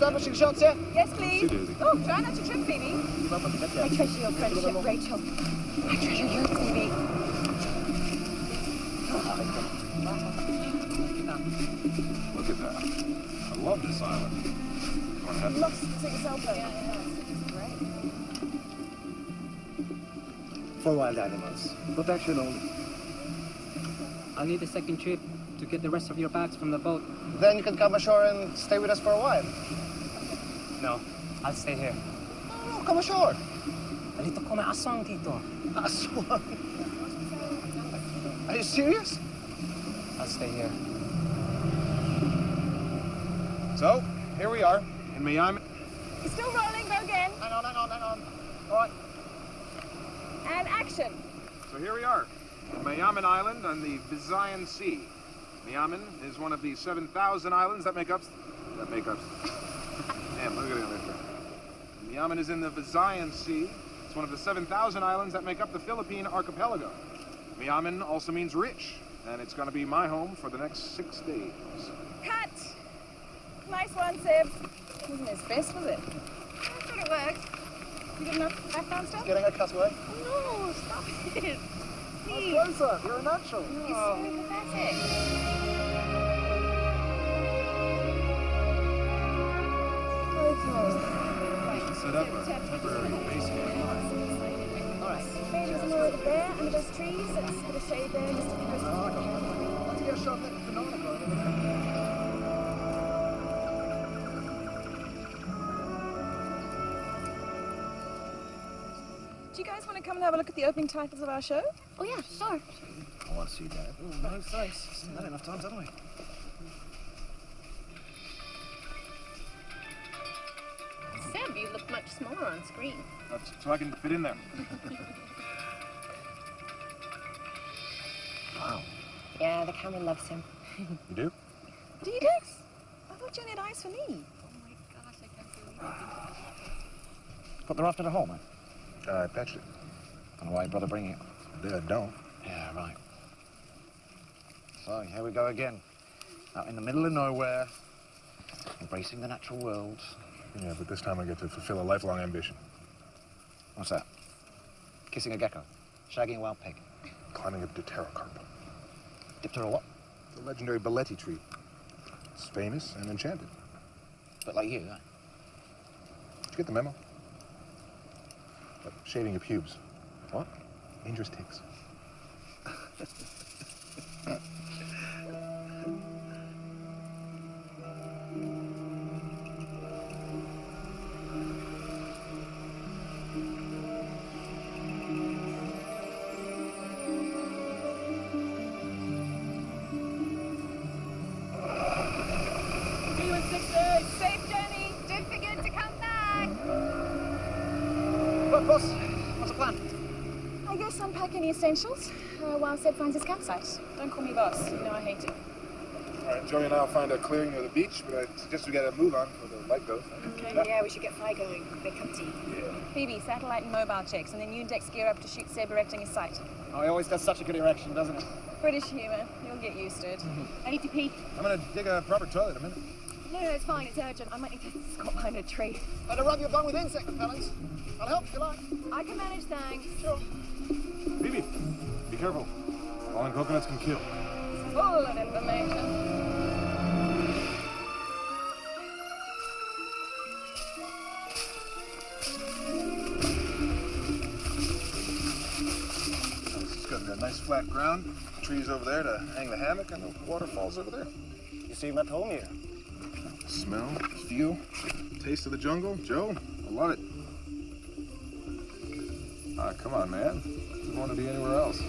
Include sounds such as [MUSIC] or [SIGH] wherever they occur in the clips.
establishing shots here? Yes, please. Oh, try not to trip, Phoebe. I treasure your friendship, Rachel. I treasure you, Phoebe. Look at that. I love this island. Wanna have some? Lost to yourself. Yeah, great. For wild animals. Protection only. I'll need a second trip to get the rest of your bags from the boat. Then you can come ashore and stay with us for a while. No, I'll stay here. No, come ashore. Nalito ko may aswang dito. Aswang. Are you serious? I'll stay here. So, here we are in Miami. You're still rolling, go again. Hang on, hang on, hang on. All right. And action. So here we are, Mayaman Island on the Visayan Sea. Mayaman is one of the 7,000 islands that make up... That make up... Damn, look at it there. Mayaman is in the Visayan Sea. It's one of the 7,000 islands that make up the Philippine archipelago. Mayaman also means rich, and it's going to be my home for the next six days. Cut. Nice one, Sib. Wasn't his best, was it? I thought it worked. You good enough background stuff? Getting a cutaway. No, stop it. Please. Closer. You're a natural. You're so pathetic. Set up a temporary base here. Alright. There's more over there under those trees. Let's put a shade there just to keep us. Want to get shot at the? Do you guys want to come and have a look at the opening titles of our show? Oh yeah, sure. I want to see that. Oh, no thanks. Seen that enough times, haven't we? Screen. That's so I can fit in there. [LAUGHS] Wow. Yeah, the camera loves him. [LAUGHS] You do? Do you, Dex? I thought you only had eyes for me. Oh my gosh, I can't believe it. Put the raft at home, man. Uh, I patched it. Don't know why your brother bringing it. Dad don't. Yeah, right. So, here we go again. Out in the middle of nowhere, embracing the natural world. Yeah, but this time I get to fulfill a lifelong ambition. What's that? Kissing a gecko? Shagging a wild pig? Climbing a pterocarp. Diptera what? The legendary balete tree. It's famous and enchanted. But like you, eh? Did you get the memo? Uh, shaving your pubes. What? Dangerous ticks. [LAUGHS] while Seb finds his campsite. Don't call me boss. You know I hate it. All right, Joey and I'll find a clearing near the beach, but I suggest we get a move on before the light goes. Okay, mm, yeah, we should get fire going. Make cup of tea. Phoebe, satellite and mobile checks, and then you and Dex gear up to shoot Seb erecting his site. Oh, he always does such a good erection, doesn't he? British humour. You'll get used to it. Mm-hmm. I need to pee. I'm gonna dig a proper toilet in a minute. No, no, it's fine. It's urgent. I might need to [LAUGHS] squat behind a tree. Better rub your bum with insect repellents. I'll help if you like. I can manage, thanks. Phoebe, be careful. Fallen coconuts can kill. Full of information. Got a nice flat ground, trees over there to hang the hammock, and the waterfalls over there. You seem at home here. Smell, feel, taste of the jungle. Joe, I love it. Ah, come on, man. Wouldn't want to be anywhere else.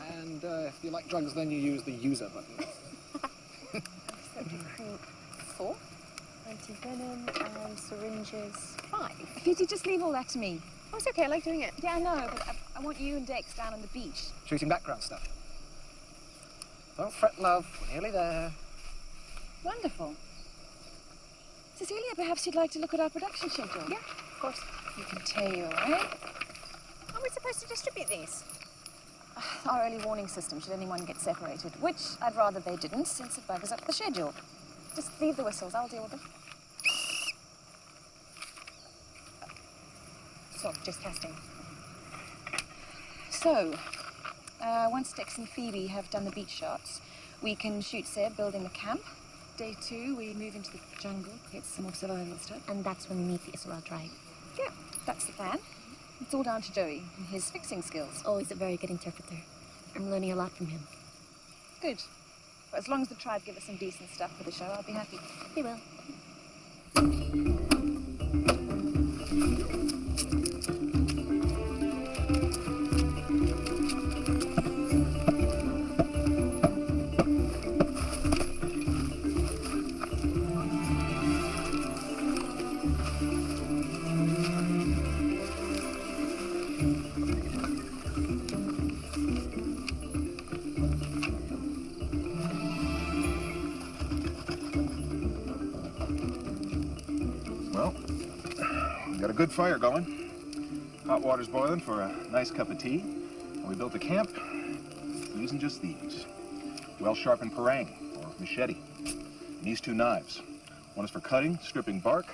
And uh, if you like drugs, then you use the user button. Recruit [LAUGHS] four. Anti-venom and syringes five. Could you just leave all that to me? Oh, it's okay. I like doing it. Yeah, I know, but I, I want you and Dex down on the beach. Shooting background stuff. Don't fret, love. We're nearly there. Wonderful. Cecilia, perhaps you'd like to look at our production schedule? Yeah, of course. You can tell, you, right? How are we supposed to distribute these? [SIGHS] Our early warning system should anyone get separated, which I'd rather they didn't, since it buggers up the schedule. Just leave the whistles, I'll deal with them. So, just testing. So, uh, once Dex and Phoebe have done the beach shots, we can shoot Seb building the camp. Day two, we move into the jungle, get some more survival stuff. And that's when we meet the Isserel tribe. Yeah, that's the plan. It's all down to Joey and his fixing skills. Oh, he's a very good interpreter. I'm learning a lot from him. Good. But as long as the tribe give us some decent stuff for the show, I'll be happy. He will. Water's boiling for a nice cup of tea. And we built a camp using just these. Well-sharpened parang, or machete. And these two knives. One is for cutting, stripping bark.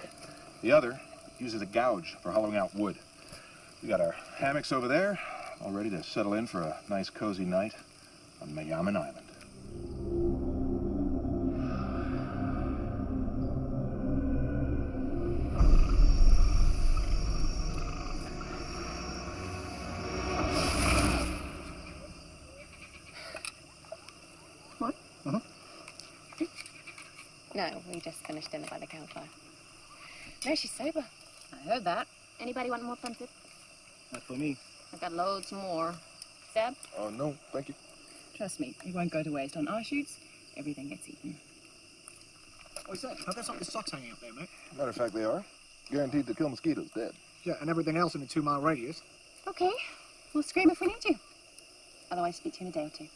The other uses a gouge for hollowing out wood. We got our hammocks over there, all ready to settle in for a nice cozy night on Mayaman Island. We just dinner by the campfire. No, she's sober. I heard that. Anybody want more punted? Not for me. I've got loads more. Seb? Oh, no, thank you. Trust me, it won't go to waste. On our shoots, everything gets eaten. Oh, What's that? I've got some of the socks hanging up there, mate. Matter of fact, they are. Guaranteed to kill mosquitoes dead. Yeah, and everything else in a two mile radius. Okay, we'll scream if we need you. Otherwise, speak to you in a day or two.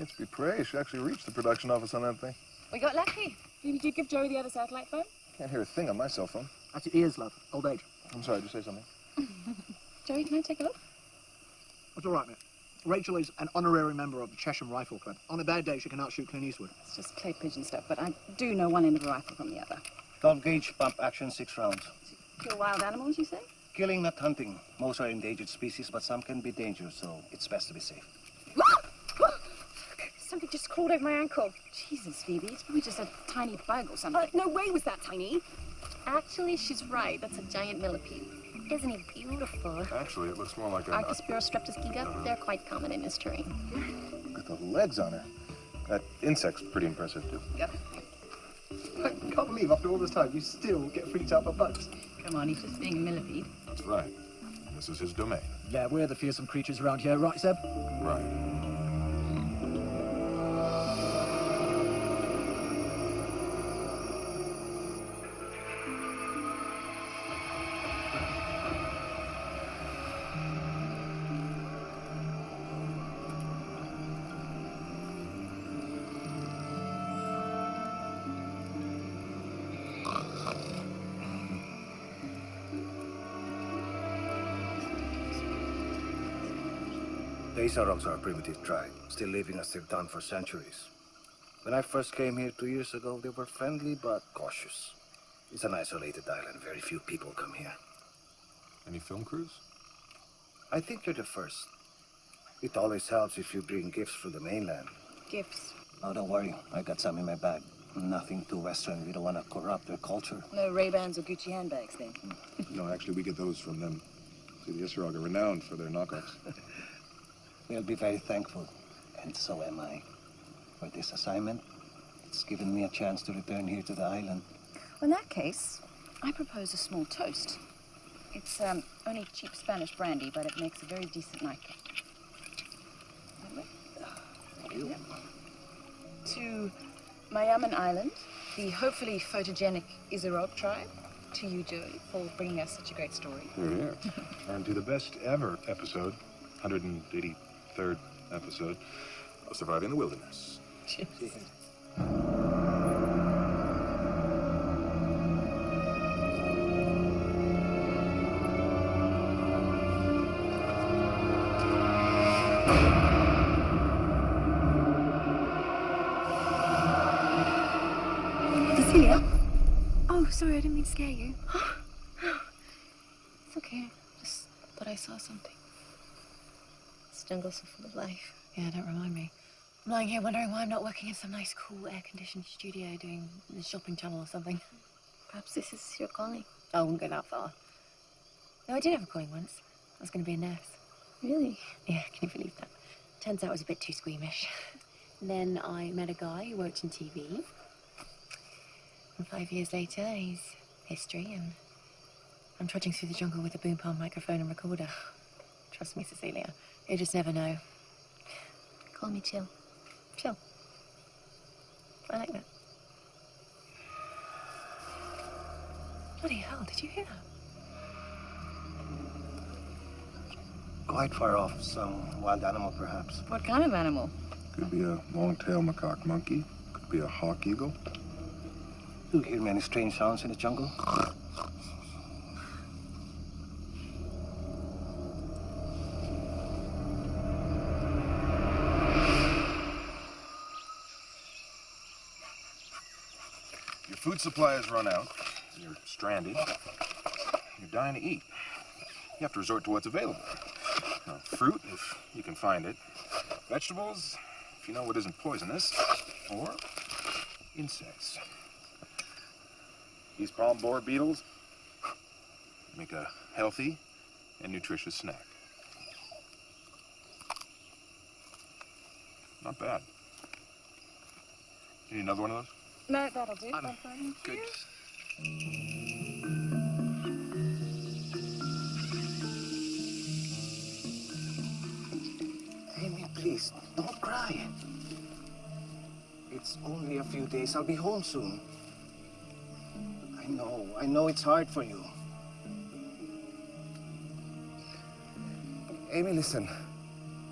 It's be praised. She actually reached the production office on that thing. We got lucky. Did you give Joey the other satellite phone? Can't hear a thing on my cell phone. That's your ears, love. Old age. I'm sorry, did you say something? [LAUGHS] Joey, can I take a look? It's all right, mate. Rachel is an honorary member of the Chesham Rifle Club. On a bad day, she can outshoot Clint Eastwood. It's just clay pigeon stuff, but I do know one end of a rifle from the other. 12 gauge pump action, six rounds. Kill wild animals, you say? Killing, not hunting. Most are endangered species, but some can be dangerous, so it's best to be safe. Something just crawled over my ankle. Jesus, Phoebe, it's probably just a tiny bug or something. Uh, no way was that tiny. Actually, she's right. That's a giant millipede. Isn't he beautiful? Actually, it looks more like a... Archospora streptus giga, they're quite common in this terrain. Look at the legs on her. That insect's pretty impressive, too. I can't believe after all this time you still get freaked out by bugs. Come on, he's just being a millipede. That's right. This is his domain. Yeah, we're the fearsome creatures around here, right, Seb? Right. The Isarogs are a primitive tribe, still living as they've done for centuries. When I first came here two years ago, they were friendly but cautious. It's an isolated island. Very few people come here. Any film crews? I think you're the first. It always helps if you bring gifts from the mainland. Gifts. Oh, don't worry. I got some in my bag. Nothing too Western. We don't want to corrupt their culture. No Ray-Bans or Gucci handbags, then. [LAUGHS] No, actually, we get those from them. See, the Isarog are renowned for their knockoffs. [LAUGHS] They'll be very thankful, and so am I. For this assignment, it's given me a chance to return here to the island. Well, in that case, I propose a small toast. It's um, only cheap Spanish brandy, but it makes a very decent nightcap. Yep. To Mayaman Island, the hopefully photogenic Isarog tribe. To you, Joey, for bringing us such a great story. Here, here. [LAUGHS] And to the best ever episode, 183rd episode, of Surviving the Wilderness. [LAUGHS] So full of life. Yeah, don't remind me. I'm lying here wondering why I'm not working in some nice, cool, air-conditioned studio doing the shopping channel or something. Perhaps this is your calling. I wouldn't go that far. No, I did have a calling once. I was going to be a nurse. Really? Yeah, can you believe that? Turns out I was a bit too squeamish. [LAUGHS] then I met a guy who worked in TV. And five years later, he's history, and I'm trudging through the jungle with a boom palm microphone and recorder. Trust me, Cecilia, you just never know. Call me Chill. Chill. I like that. Bloody hell, did you hear that? Quite far off. Some wild animal, perhaps. What kind of animal? Could be a long-tailed macaque monkey. Could be a hawk eagle. You hear many strange sounds in the jungle? Has run out. You're stranded. You're dying to eat. You have to resort to what's available. Now, fruit, if you can find it. Vegetables, if you know what isn't poisonous. Or insects. These palm borer beetles make a healthy and nutritious snack. Not bad. You need another one of those? No, that'll do. I'm good. Amy, please, don't cry. It's only a few days. I'll be home soon. I know, I know it's hard for you. Amy, listen.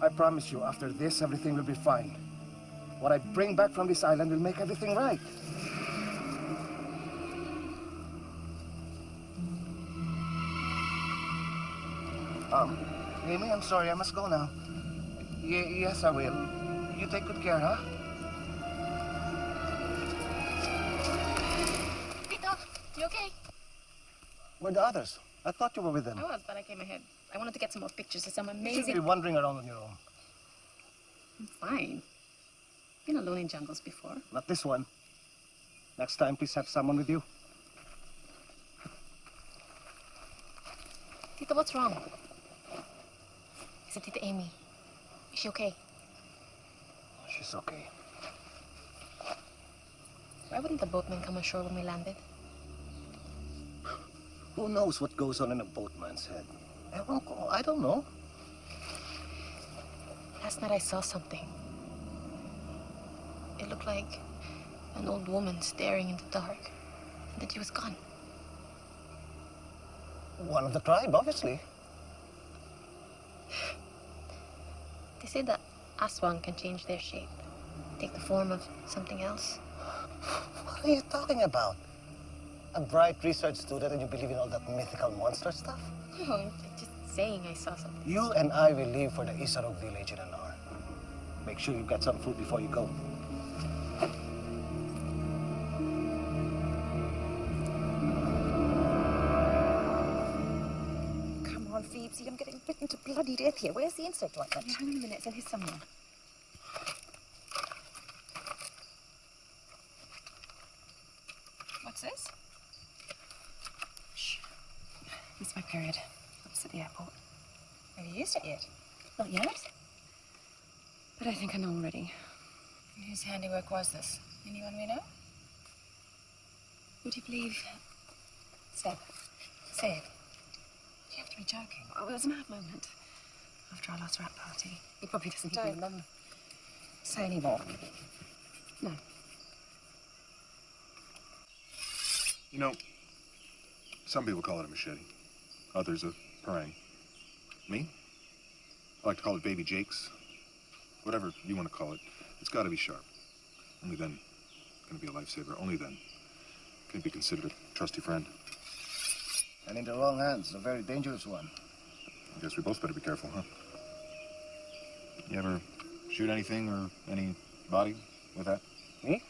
I promise you, after this, everything will be fine. What I bring back from this island will make everything right. Um, Amy, I'm sorry, I must go now. Y yes, I will. You take good care, huh? Peter, you okay? Where are the others? I thought you were with them. I was, but I came ahead. I wanted to get some more pictures of some amazing... You should be wandering around on your own. I'm fine. Been alone in jungles before. Not this one. Next time, please have someone with you. Tito, what's wrong? Is it Tita Amy? Is she okay? She's okay. Why wouldn't the boatman come ashore when we landed? Who knows what goes on in a boatman's head? I don't know. Last night I saw something. It looked like an old woman staring in the dark. And then she was gone. One of the tribe, obviously. They say that Aswang can change their shape, take the form of something else. What are you talking about? A bright research student and you believe in all that mythical monster stuff? No, I'm just saying I saw something. You and I will leave for the Isarog village in an hour. Make sure you get some food before you go. Bloody death here. Where's the insect ointment? Hang on a minute, it's in here somewhere. What's this? It's my period. It's at the airport. Have you used it yet? Not yet. But I think I know already. Whose handiwork was this? Anyone we know? Would you believe? Step. Say it. You have to be joking. Oh, it was a mad moment. After our last wrap party. He probably doesn't Don't. even remember. Say any more. No. You know, some people call it a machete, others a parang. Me? I like to call it baby Jake's. Whatever you want to call it, it's got to be sharp. Only then can it be a lifesaver. Only then can it be considered a trusty friend. And in the wrong hands, a very dangerous one. I guess we both better be careful, huh? You ever shoot anything or anybody with that? Me?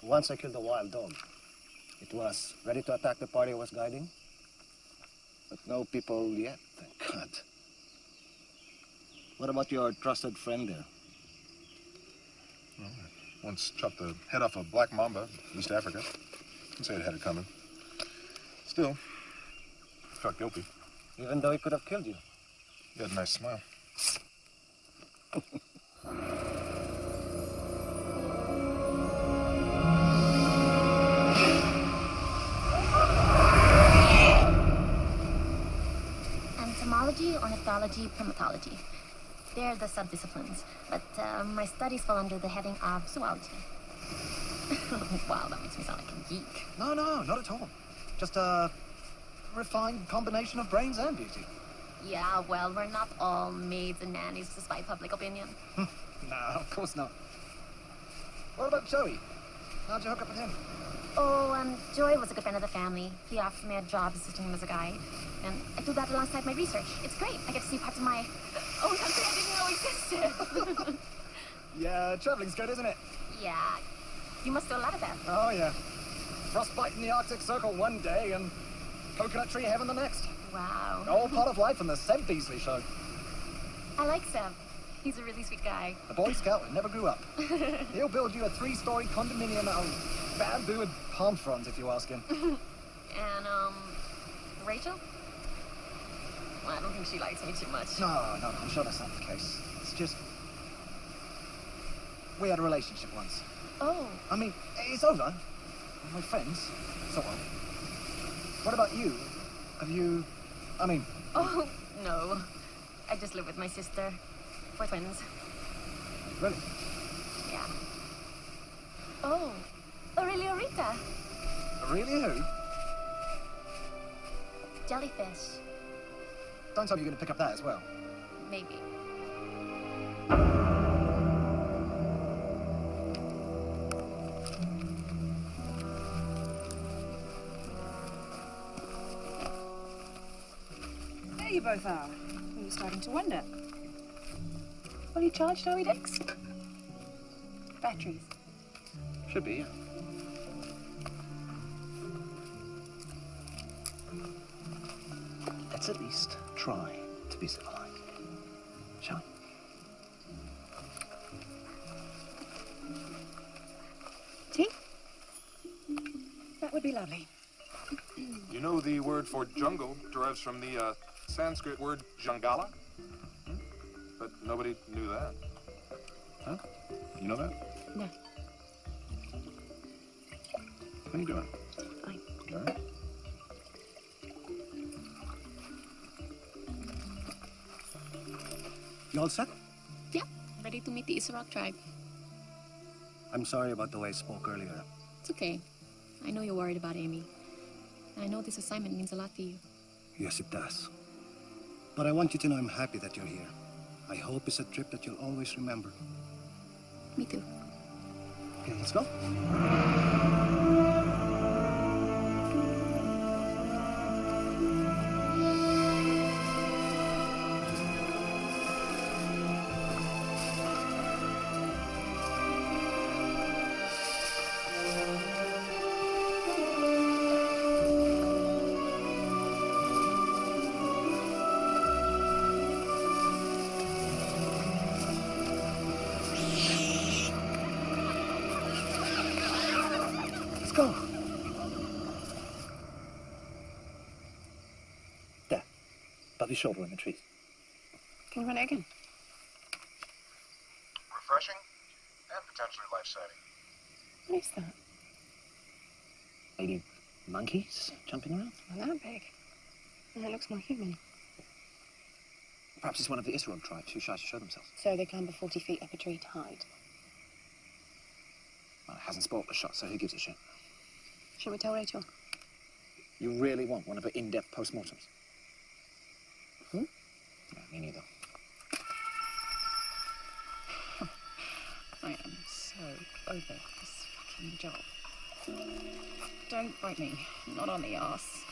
Once I killed a wild dog. It was ready to attack the party I was guiding. But no people yet, thank God. What about your trusted friend there? Once chopped the head off a black mamba in East Africa. Didn't say it had it coming. Still, felt guilty. Even though he could have killed you. He had a nice smile. Entomology, ornithology, primatology. They're the subdisciplines, but uh, my studies fall under the heading of zoology. [LAUGHS] wow, that makes me sound like a geek. No, no, not at all. Just a refined combination of brains and beauty. Yeah, well, we're not all maids and nannies despite public opinion. [LAUGHS] No, of course not. What about Joey? How'd you hook up with him? Oh, um, Joy was a good friend of the family. He offered me a job assisting him as a guide. And I do that alongside my research. It's great. I get to see parts of my own country I didn't know existed. [LAUGHS] Yeah, traveling's good, isn't it? yeah. You must do a lot of that. Oh, yeah. Frostbite in the Arctic Circle one day and coconut tree heaven the next. Wow. All part of life in the Seb Beasley show. I like Seb. He's a really sweet guy. A Boy Scout that never grew up. [LAUGHS] He'll build you a three-story condominium out of bamboo and palm fronds if you ask him. [LAUGHS] And, um, Rachel? Well, I don't think she likes me too much. No, no, I'm sure that's not the case. It's just... We had a relationship once. Oh, I mean, it's over. We're friends, So of. What about you? Have you... I mean, oh, no. I just live with my sister. We're twins. really? Yeah. Oh, Aurelia aurita. Aurelia who? Jellyfish. Don't tell me you're going to pick up that as well. Maybe. You both are. We were starting to wonder. Fully charged, are we, Dex? Batteries. Should be, yeah. Let's at least try to be civilized. Shall we? Tea? That would be lovely. You know the word for jungle derives from the uh, Sanskrit word jangala? Hmm? But nobody knew that. Huh? You know that? No. How you doing? Fine. All right. You all set? Yeah, ready to meet the Isarog tribe. I'm sorry about the way I spoke earlier. It's okay. I know you're worried about Amy. I know this assignment means a lot to you. Yes, it does. But I want you to know I'm happy that you're here. I hope it's a trip that you'll always remember. Me too. Okay, let's go. Your shoulder in the trees. Can you run it again? Refreshing and potentially life-saving. What is that? Maybe monkeys jumping around? Not that big. And it looks more human. Perhaps it's one of the Isarog tribes who shy to show themselves. So they clamber 40 feet up a tree to hide. Well, it hasn't spoiled the shot, so who gives a shit? Should we tell Rachel? You really want one of her in-depth postmortems? Me neither. I am so over this fucking job. Don't bite me. Not on the ass.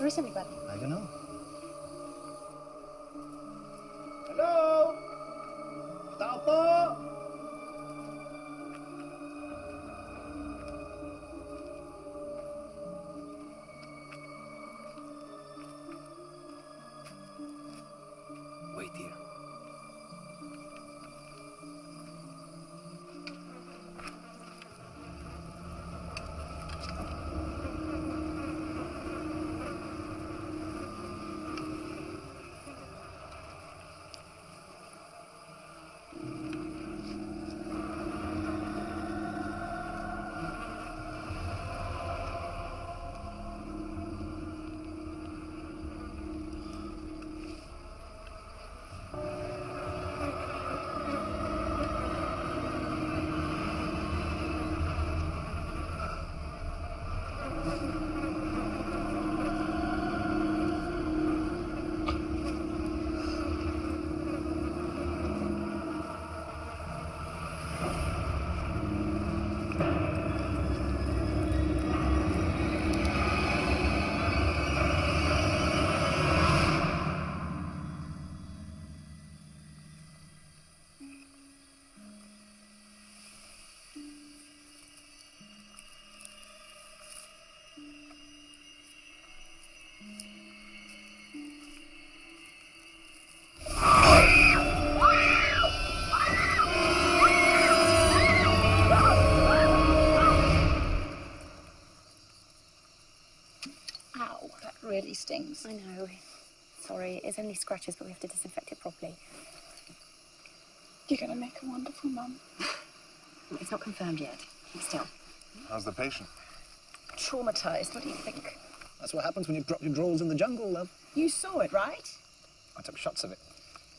Where is everybody? I don't know. It's only scratches, but we have to disinfect it properly. You're gonna make a wonderful mum. [LAUGHS] It's not confirmed yet. Still. How's the patient? Traumatized. What do you think? That's what happens when you drop your drawers in the jungle, love. You saw it, right? I took shots of it.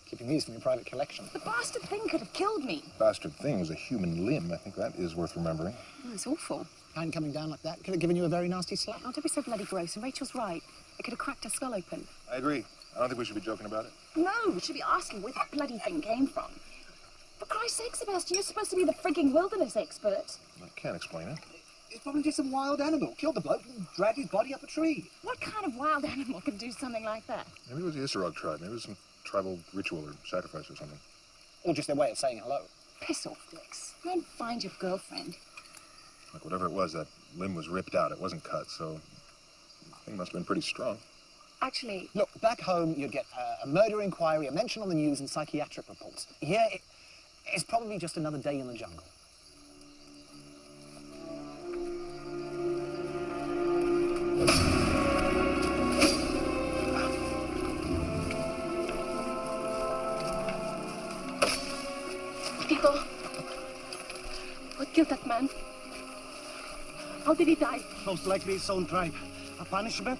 Keeping these for your private collection. The bastard thing could have killed me. Bastard thing was a human limb. I think that is worth remembering. Oh, it's awful. Hand coming down like that could have given you a very nasty slap. Oh, don't be so bloody gross. And Rachel's right. It could have cracked her skull open. I agree. I don't think we should be joking about it. No, we should be asking where the bloody thing came from. For Christ's sake, Sebastian, you're supposed to be the frigging wilderness expert. I can't explain it. It's probably just some wild animal. Killed the bloke and dragged his body up a tree. What kind of wild [LAUGHS] animal can do something like that? Maybe it was the Isarog tribe. Maybe it was some tribal ritual or sacrifice or something. Or just their way of saying hello. Piss off, Dix. Go and find your girlfriend. Like whatever it was, that limb was ripped out. It wasn't cut, so the thing must have been pretty strong. Actually, Look, back home you'd get uh, a murder inquiry, a mention on the news, and psychiatric reports. Here, it, it's probably just another day in the jungle. Tito, what killed that man? How did he die? Most likely his own tribe. A punishment?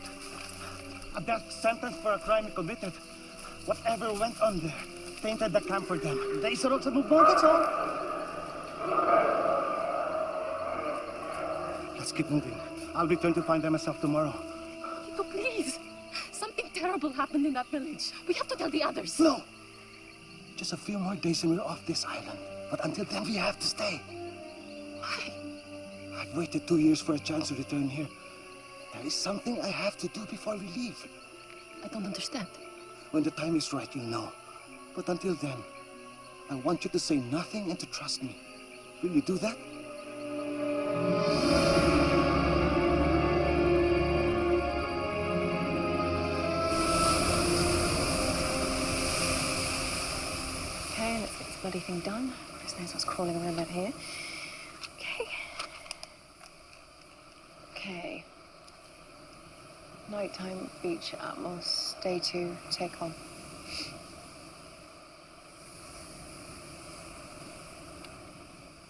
A death sentence for a crime he committed. Whatever went on there tainted the camp for them. The Isarogs have moved on, that's all. Let's keep moving. I'll return to find them myself tomorrow. Tito, please. Something terrible happened in that village. We have to tell the others. No! Just a few more days and we're off this island. But until then, we have to stay. Why? I've waited two years for a chance to return here. There is something I have to do before we leave. I don't understand. When the time is right, you'll know. But until then, I want you to say nothing and to trust me. Will you do that? okay, let's get this bloody thing done. Chris knows what's crawling around out here. Okay. Okay. Nighttime beach atmos. Day two, take on.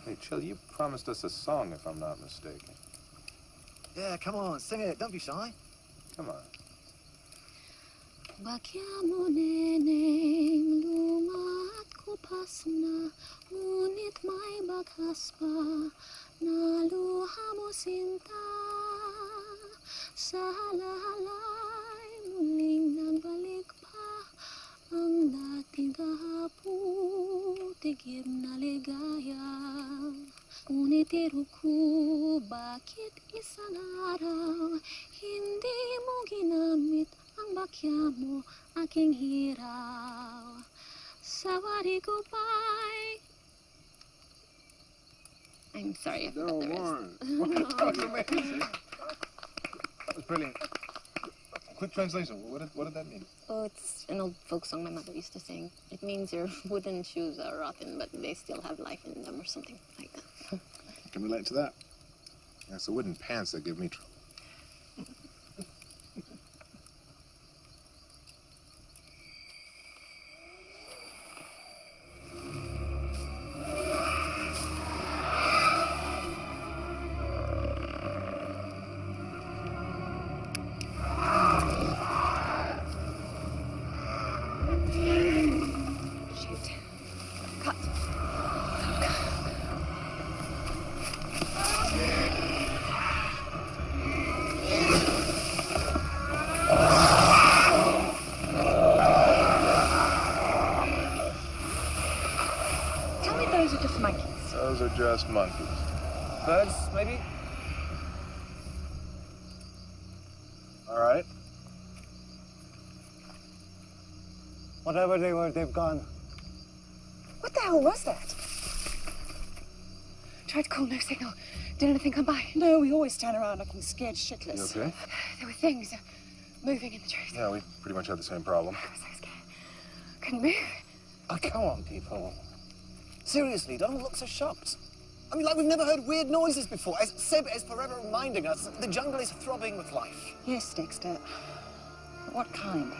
Hey, Chill, you promised us a song, if I'm not mistaken. Yeah, come on, sing it. Don't be shy. Come on. Bakyamu neneng lumat kupas na Ngunit may bakas pa na mo sinta Sa halalay muling nagbalik pa Ang dating kahapon tigib na ligaya Ngunit iruko, bakit isang araw Hindi mo ginamit ang bakya mo aking hiraw Sawari ko ba'y I'm sorry I forgot the rest. that was amazing. That was brilliant. Quick translation. What did, what did that mean? Oh, it's an old folk song my mother used to sing. It means your [LAUGHS] wooden shoes are rotten, but they still have life in them, or something like that. I can relate to that. Yeah, it's the wooden pants that give me trouble. Those monkeys. Birds, maybe? All right. Whatever they were, they've gone. What the hell was that? Tried to call, no signal. Did anything come by? No, we always stand around looking scared shitless. You okay? There were things moving in the trees. Yeah, we pretty much had the same problem. I was so scared. Couldn't move. Oh, come on, people. Seriously, don't look so shocked. I mean, like we've never heard weird noises before. As Seb is forever reminding us, the jungle is throbbing with life. Yes, Dexter. What kind?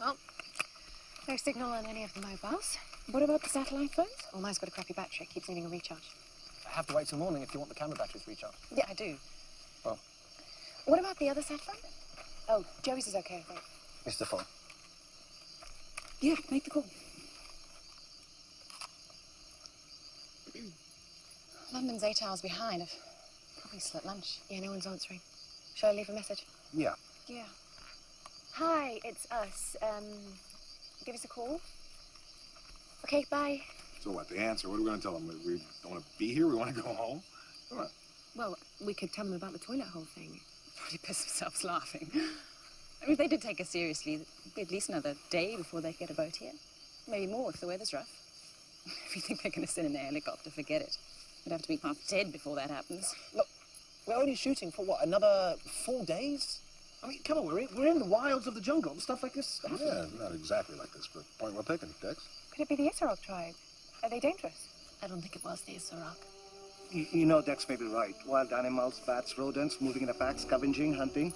Well, no signal on any of the mobiles. What about the satellite phones? Well, mine's got a crappy battery. Keeps needing a recharge. I have to wait till morning if you want the camera batteries recharged. Yeah, I do. Well. What about the other sat phone? Oh, Joey's is okay, I think. It's the phone. Yeah, make the call. [CLEARS THROAT] London's eight hours behind. I've probably still at lunch. Yeah, no one's answering. Shall I leave a message? Yeah. Yeah. Hi, it's us. Um, give us a call. Okay, bye. So what, the answer? What are we going to tell them? We, we don't want to be here? We want to go home? Come on. Well, we could tell them about the toilet hole thing. [LAUGHS] Probably piss themselves laughing. I mean, if they did take us seriously, it'd be at least another day before they get a boat here. Maybe more if the weather's rough. [LAUGHS] If you think they're going to send in a helicopter, forget it. We'd have to be half dead before that happens. Look, we're only shooting for what, another four days? I mean, come on, we're in, we're in the wilds of the jungle. Stuff like this. happens. Yeah, not exactly like this, but point well taken, Dex. Could it be the Isarog tribe? Are they dangerous? I don't think it was the Isarog. You, you know Dex may be right. Wild animals, bats, rodents, moving in a pack, scavenging, hunting.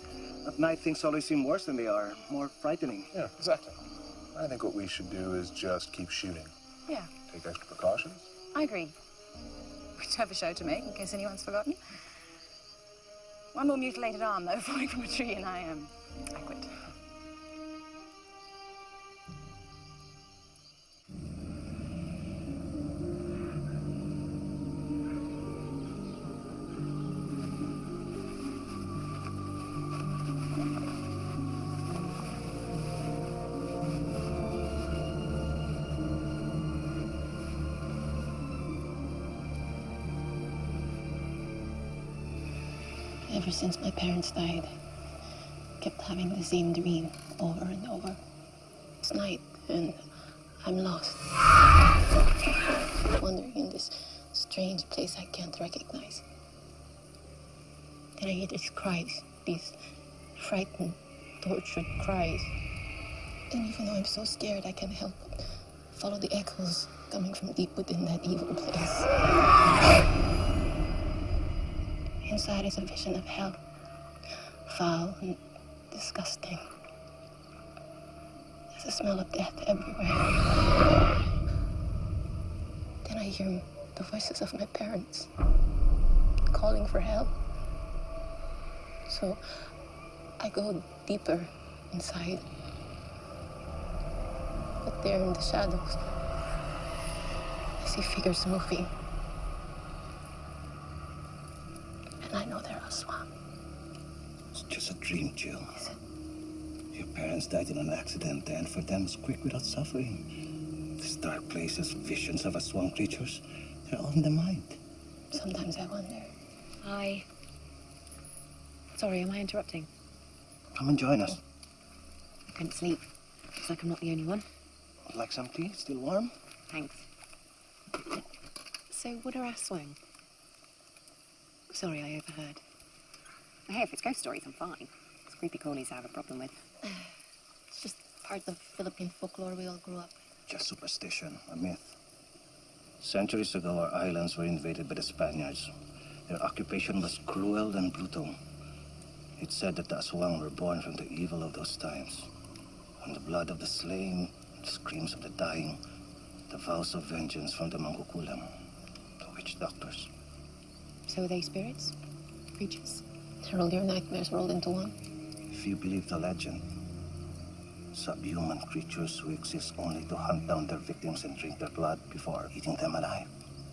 At night, things always seem worse than they are, more frightening. Yeah, exactly. I think what we should do is just keep shooting. Yeah, Take extra precautions. I agree. We do have a show to make, in case anyone's forgotten. One more mutilated arm, though, [LAUGHS] falling from a tree, and I am. I quit. Since my parents died, kept having the same dream over and over. It's night and I'm lost. Wandering in this strange place I can't recognize. Then I hear these cries, these frightened, tortured cries. And even though I'm so scared, I can't help but follow the echoes coming from deep within that evil place. Inside is a vision of hell. Foul and disgusting. There's a smell of death everywhere. Then I hear the voices of my parents calling for help. So I go deeper inside. But there in the shadows, I see figures moving. And I know they're Aswang. It's just a dream, Jill. Your parents died in an accident, and for them, it's quick without suffering. These dark places, visions of swamp creatures, they're all in the mind. Sometimes I wonder. I... Sorry, am I interrupting? Come and join us. I couldn't sleep. Looks like I'm not the only one. Like some tea? Still warm? Thanks. So, what are Aswang? Sorry, I overheard. Hey, if it's ghost stories, I'm fine. It's creepy crawlies I have a problem with. [SIGHS] It's just part of the Philippine folklore we all grew up with. Just superstition, a myth. Centuries ago, our islands were invaded by the Spaniards. Their occupation was cruel and brutal. It's said that the Aswang were born from the evil of those times. From the blood of the slain, the screams of the dying, the vows of vengeance from the Mangkukulam, the witch doctors. So, are they spirits? Creatures? They're all your nightmares rolled into one? If you believe the legend, subhuman creatures who exist only to hunt down their victims and drink their blood before eating them alive.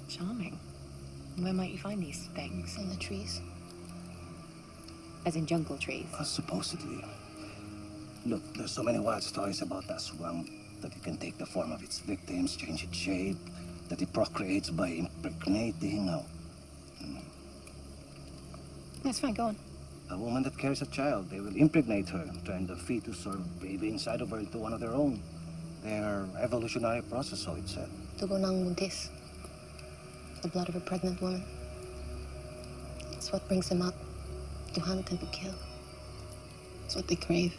Charming. Where might you find these things? In the trees. As in jungle trees. Uh, supposedly. Look, there's so many wild stories about that swamp that it can take the form of its victims, change its shape, that it procreates by impregnating a, That's fine, go on. a woman that carries a child. They will impregnate her, turn the fetus or baby inside of her into one of their own. Their evolutionary process, so it said. Dugo ng buntis. The blood of a pregnant woman. It's what brings them up to hunt and to kill. It's what they crave.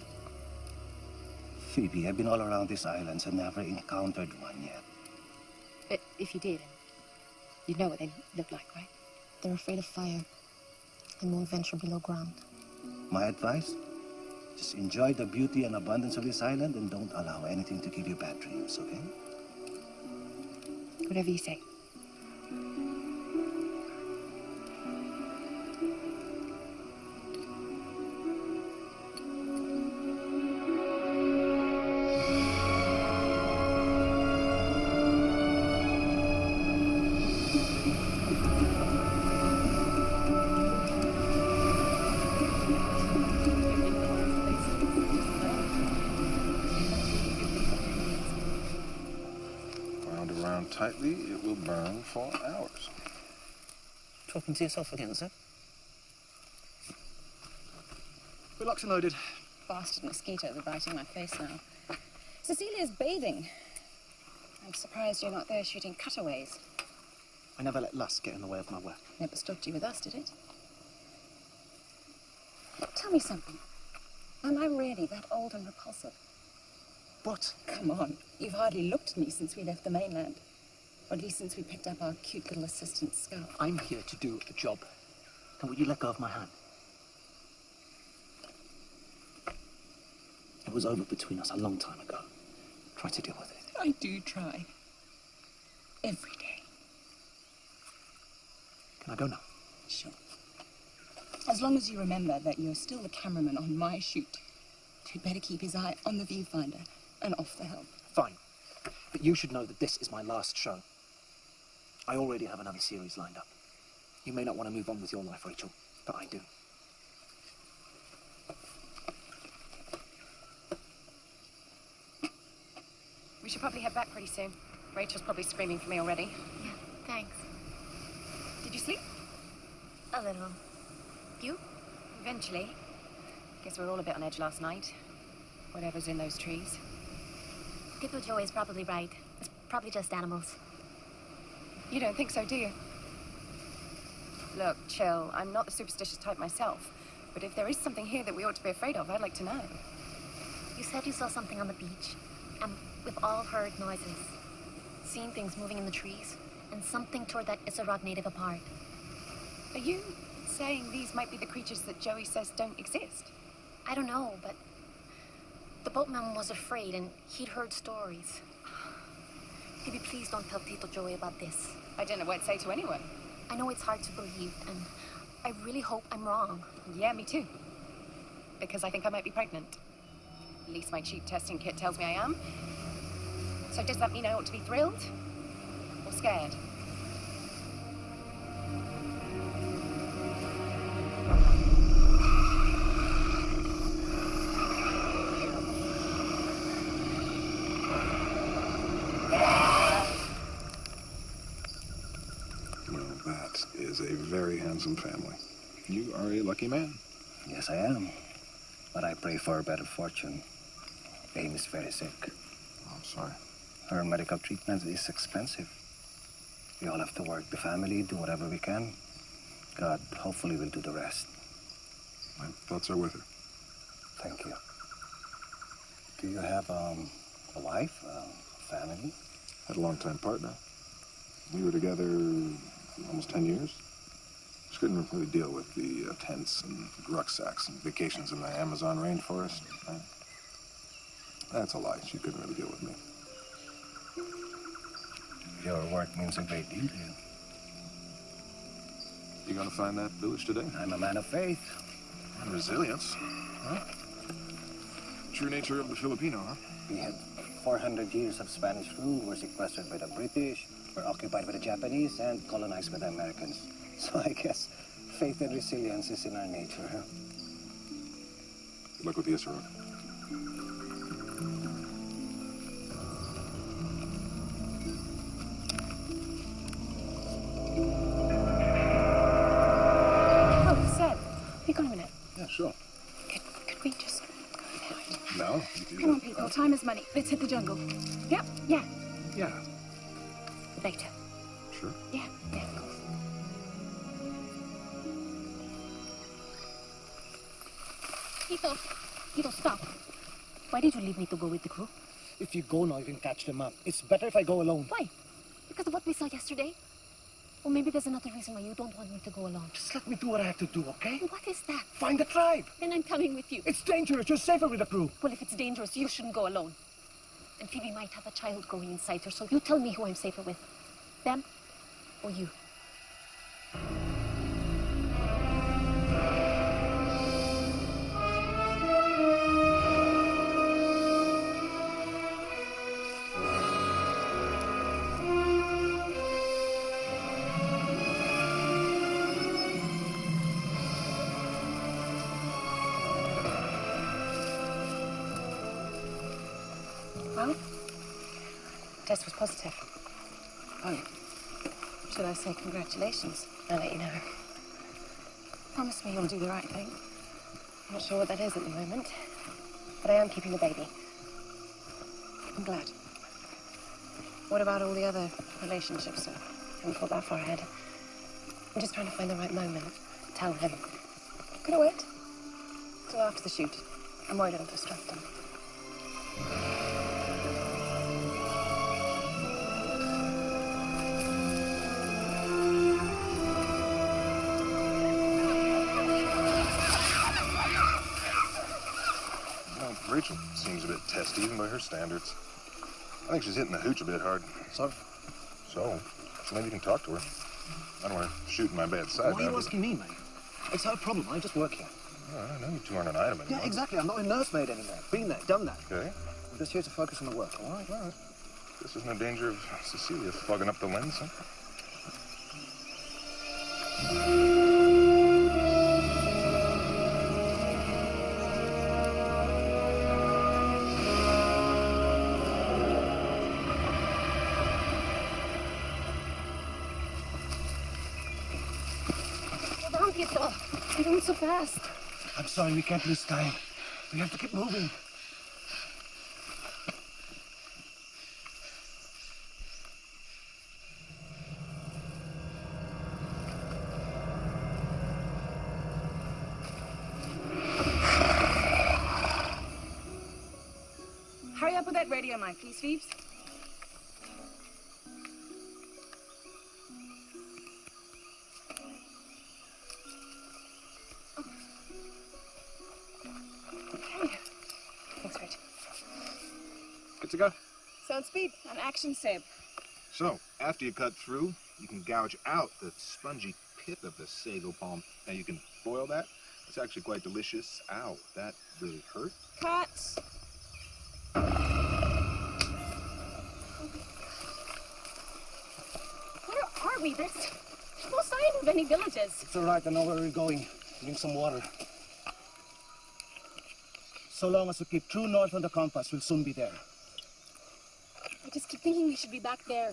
Phoebe, I've been all around these islands and never encountered one yet. But if you did, You know what they look like, right? They're afraid of fire and won't venture below ground. My advice? Just enjoy the beauty and abundance of this island and don't allow anything to give you bad dreams, okay? Whatever you say. To yourself again, sir? We're locked and loaded. Bastard mosquitoes are biting my face now. Cecilia's bathing. I'm surprised you're not there shooting cutaways. I never let lust get in the way of my work. Never stopped you with us, did it? Tell me something. Am I really that old and repulsive? What? Come on. You've hardly looked at me since we left the mainland. Or at least since we picked up our cute little assistant scout. I'm here to do a job. And will you let go of my hand? It was over between us a long time ago. Try to deal with it. I do try. Every day. Can I go now? Sure. As long as you remember that you're still the cameraman on my shoot, he'd better keep his eye on the viewfinder and off the helm. Fine. But you should know that this is my last show. I already have another series lined up. You may not want to move on with your life, Rachel, but I do. We should probably head back pretty soon. Rachel's probably screaming for me already. Yeah, thanks. Did you sleep? A little. You? Eventually. Guess we were all a bit on edge last night. Whatever's in those trees. Tito Joe is probably right. It's probably just animals. You don't think so, do you? Look, chill. I'm not the superstitious type myself. But if there is something here that we ought to be afraid of, I'd like to know. You said you saw something on the beach, and we've all heard noises. Seen things moving in the trees, and something tore that Isarog native apart. Are you saying these might be the creatures that Joey says don't exist? I don't know, but the boatman was afraid, and he'd heard stories. Maybe please don't tell Tito Joey about this. I don't know what to say to anyone. I know it's hard to believe, and I really hope I'm wrong. Yeah, me too. Because I think I might be pregnant. At least my cheap testing kit tells me I am. So does that mean I ought to be thrilled? Or scared? Family. You are a lucky man. Yes, I am. But I pray for a better fortune. Amy is very sick. Oh, I'm sorry. Her medical treatment is expensive. We all have to work the family, do whatever we can. God hopefully will do the rest. My thoughts are with her. Thank you. Do you have um, a wife, a family? Had a long-time partner. We were together almost 10 years. Couldn't really deal with the uh, tents and rucksacks and vacations in the Amazon rainforest. That's a lie. She couldn't really deal with me. Your work means a great deal to you. You gonna find that village today? I'm a man of faith. And resilience. Huh? True nature of the Filipino, huh? We had 400 years of Spanish rule. We're sequestered by the British, we're occupied by the Japanese, and colonized by the Americans. [LAUGHS] So I guess faith and resilience is in our nature. Huh? Good luck with the Isarog. Oh, Seb. Have you got a minute? Yeah, sure. Could, could we just go ahead? No? you do Come on, people. Time is money. Let's hit the jungle. Yep, you go now, you can catch them up. It's better if I go alone. Why? Because of what we saw yesterday? Well, maybe there's another reason why you don't want me to go alone. Just let me do what I have to do, okay? What is that? Find the tribe. Then I'm coming with you. It's dangerous. You're safer with the crew. Well, if it's dangerous, you shouldn't go alone. And Phoebe might have a child growing inside her, so you tell me who I'm safer with. Them or you? Test was positive. Oh. Should I say congratulations? I'll let you know. Promise me you'll do the right thing. I'm not sure what that is at the moment, but I am keeping the baby. I'm glad. What about all the other relationships, sir? Haven't thought that far ahead. I'm just trying to find the right moment. Tell him. Could I wait? Till after the shoot. I'm worried it'll distract him. Rachel seems a bit testy, even by her standards. I think she's hitting the hooch a bit hard. So? So, maybe you can talk to her. I don't want her shooting my bad side. Why are you asking me, mate? It's her problem. I just work here. Oh, I know you two aren't an item anymore. Yeah, exactly. I'm not a nursemaid anymore. Been there, done that. Okay. I'm just here to focus on the work, all right? All right. This isn't in danger of Cecilia fogging up the lens, huh? Fast. I'm sorry, we can't lose time. We have to keep moving. Hurry up with that radio mic, please, Phoebes. Sound speed on action, Seb. So, after you cut through, you can gouge out the spongy pith of the sago palm. Now, you can boil that. It's actually quite delicious. Ow, that really hurt. Cut. Where are we? There's no sign of any villages. It's all right. I know where we're going. Drink some water. So long as we keep true north on the compass, we'll soon be there. Just keep thinking we should be back there,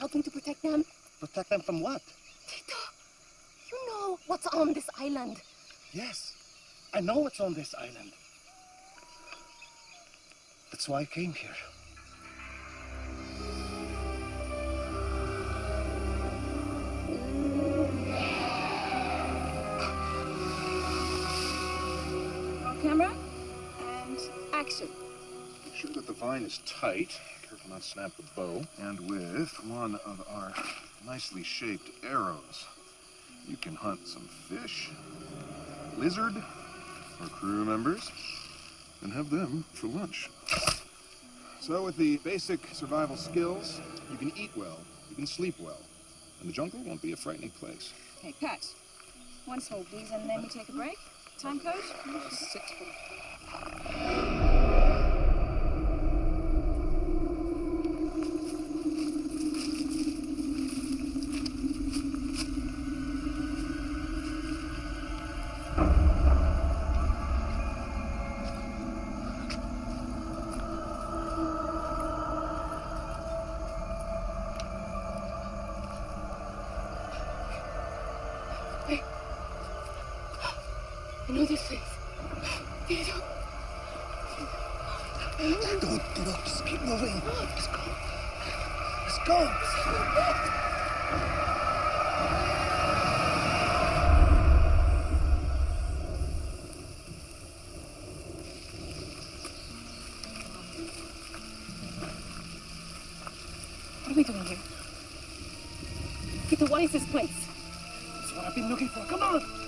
helping to protect them. Protect them from what? Tito, you know what's on this island. Yes, I know what's on this island. That's why I came here. Camera. And action. Make sure that the vine is tight. Careful not to snap the bow. And with one of our nicely shaped arrows, you can hunt some fish, lizard, or crew members, and have them for lunch. So with the basic survival skills, you can eat well, you can sleep well, and the jungle won't be a frightening place. Okay, Pat. One small please, and then we take a break. Time code? Six. I know this place. Tito. Don't get up. Just keep moving. Let's go. Let's go. What are we doing here? What is this place? That's what I've been looking for. Come on!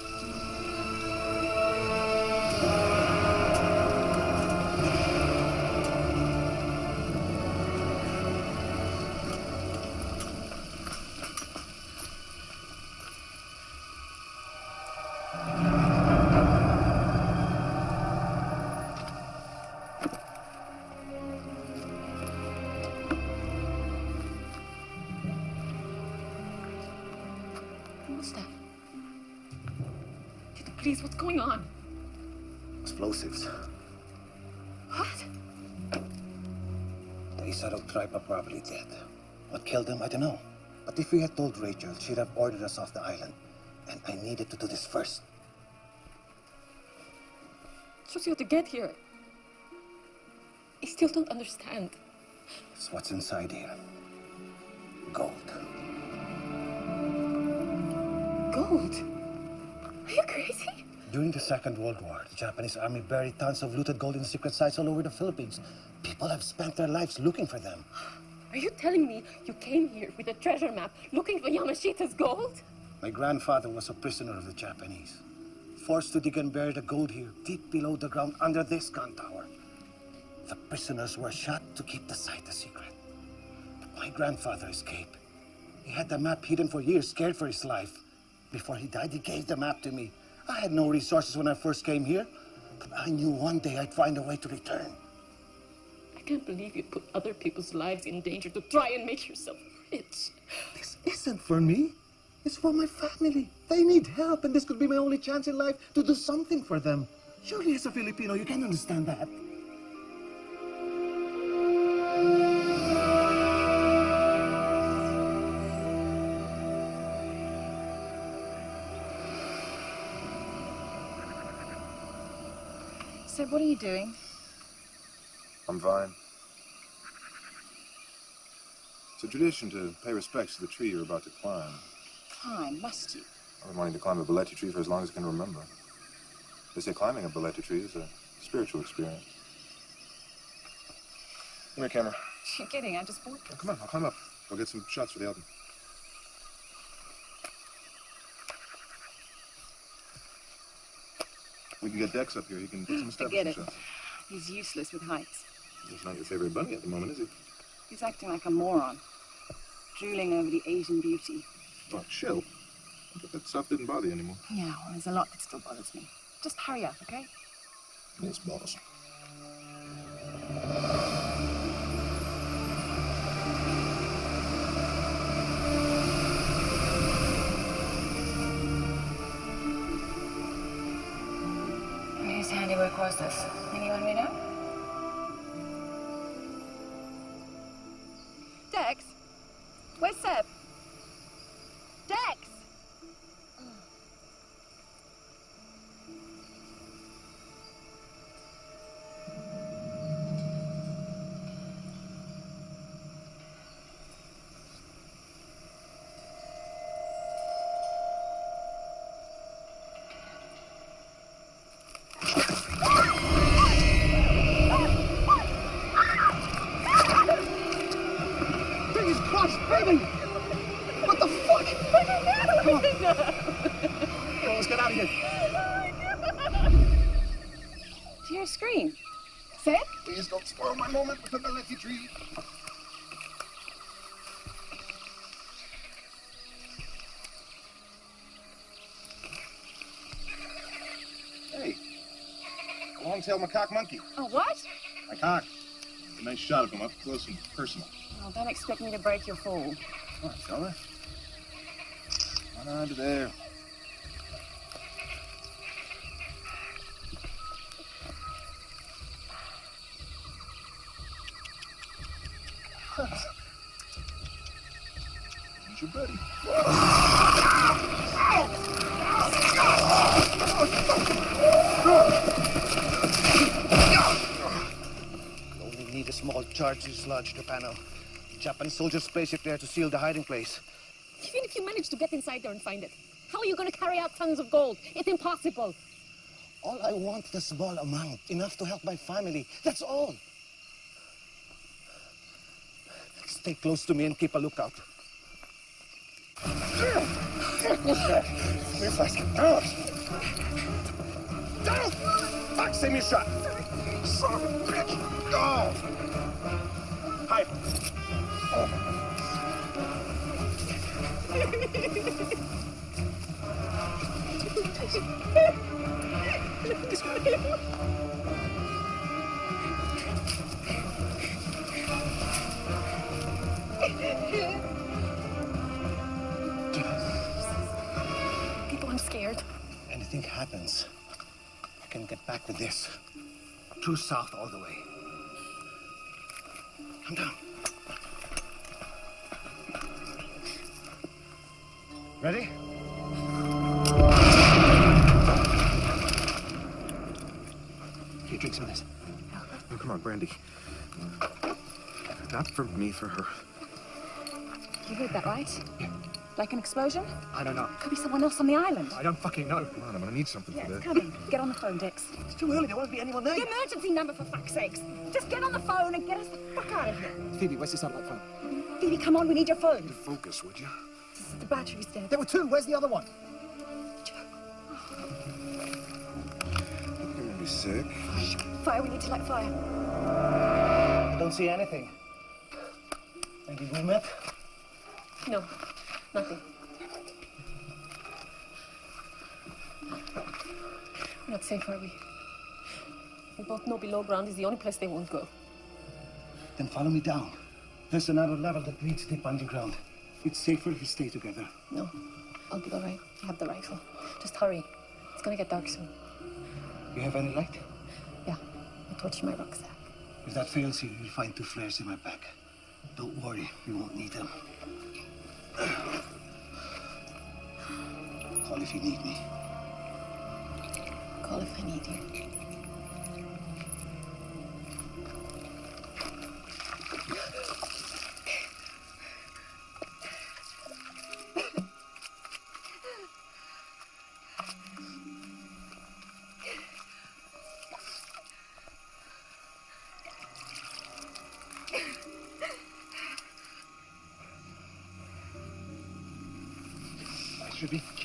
If we had told Rachel, she'd have ordered us off the island. And I needed to do this first. Just you had to get here. I still don't understand. It's what's inside here. Gold. Gold? Are you crazy? During the Second World War, the Japanese army buried tons of looted gold in secret sites all over the Philippines. People have spent their lives looking for them. Are you telling me you came here with a treasure map looking for Yamashita's gold? My grandfather was a prisoner of the Japanese, forced to dig and bury the gold here, deep below the ground under this gun tower. The prisoners were shot to keep the site a secret. But my grandfather escaped. He had the map hidden for years, scared for his life. Before he died, he gave the map to me. I had no resources when I first came here, but I knew one day I'd find a way to return. I can't believe you put other people's lives in danger to try and make yourself rich. This isn't for me. It's for my family. They need help, and this could be my only chance in life to do something for them. Surely, as a Filipino, you can understand that. Seb, what are you doing? I'm fine. It's a tradition to pay respects to the tree you're about to climb. Climb, must you? I've been wanting to climb a balete tree for as long as I can remember. They say climbing a balete tree is a spiritual experience. Come here, camera. [LAUGHS] You're kidding, I just bought Oh, come on, I'll climb up. I'll get some shots for the album. We can get Dex up here. He can get some [LAUGHS] Forget establishment it. shots. He's useless with heights. He's not your favorite bunny at the moment, is he? He's acting like a moron. Drooling over the Asian beauty. Oh, chill. But that stuff didn't bother you anymore. Yeah, well, there's a lot that still bothers me. Just hurry up, okay? Yes, boss. Whose handiwork was this? Anyone we know? My moment with the balete tree. Hey, a long-tailed macaque monkey. Oh, what? Macaque. A nice shot of him up close and personal. Oh, don't expect me to break your fall. Come on, fella. On under there. Here's your buddy. Only need a small charge to dislodge the panel. Japanese soldiers spaceship there to seal the hiding place. Even if you manage to get inside there and find it, how are you going to carry out tons of gold? It's impossible. All I want is a small amount, enough to help my family. That's all. Stay close to me and keep a lookout. What's that? Reflex. Out! Down! Fuck, send me a shot. Son of a bitch. Go! People, I'm scared. Anything happens, I can get back with this. True south all the way. Come down. Ready? Here, drink some of this. Oh, come on, Brandy. Not for me, for her. You heard that, right? Like an explosion? I don't know. Could be someone else on the island. I don't fucking know. Come on, I'm gonna need something Yeah, for it's this. coming. Get on the phone, Dix. It's too early. There won't be anyone there. The emergency number, for fuck's sakes. Just get on the phone and get us the fuck out of here. Phoebe, where's the satellite phone? Phoebe, come on, we need your phone. Focus, would you? The battery's dead. There were two. Where's the other one? You're gonna be sick. Fire, we need to light fire. I don't see anything. Maybe we met? No, nothing. We're not safe, are we? We both know below ground is the only place they won't go. Then follow me down. There's another level that leads deep underground. It's safer if we stay together. No, I'll be all right. I have the rifle. Just hurry. It's gonna get dark soon. You have any light? Yeah, I torched my rucksack. If that fails you, you'll find two flares in my back. Don't worry, we won't need them. If you need me. Call if I need you.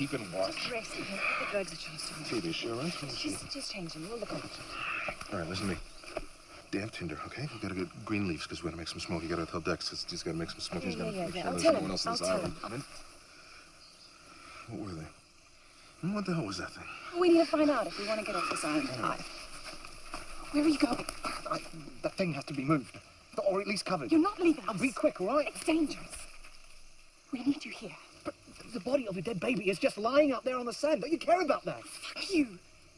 Keeping watch. Rest. The drugs a chance to work. Phoebe, she all right? See. Just, them. We'll look over. All right, listen to me. Damn Tinder, okay? We gotta get green leaves because we're gonna make some smoke. You gotta tell Dex he's, he's gotta make some smoke. He's Yeah, gotta yeah, make yeah. sure I'll there's no one else on this island. him. What were they? What the hell was that thing? We need to find out if we want to get off this island alive. Where are you going? I, that thing has to be moved. Or at least covered. You're not leaving I'll be quick, all right? It's dangerous. We need you here. But the body of a dead baby is just lying out there on the sand. Don't you care about that? Fuck you.